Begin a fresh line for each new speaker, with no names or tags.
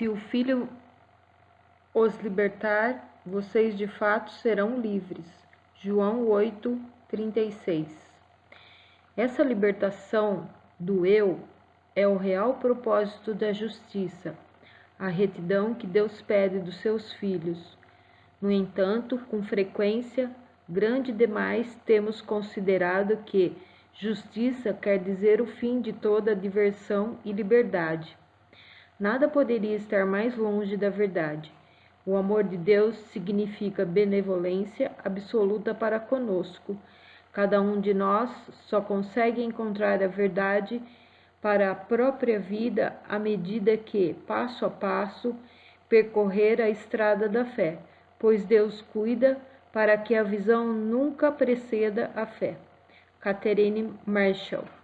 Se o Filho os libertar, vocês de fato serão livres. João 8, 36. Essa libertação do eu é o real propósito da justiça, a retidão que Deus pede dos seus filhos. No entanto, com frequência grande demais, temos considerado que justiça quer dizer o fim de toda diversão e liberdade. Nada poderia estar mais longe da verdade. O amor de Deus significa benevolência absoluta para conosco. Cada um de nós só consegue encontrar a verdade para a própria vida à medida que, passo a passo, percorrer a estrada da fé, pois Deus cuida para que a visão nunca preceda a fé. Catherine Marshall